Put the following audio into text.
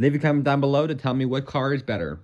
Leave a comment down below to tell me what car is better.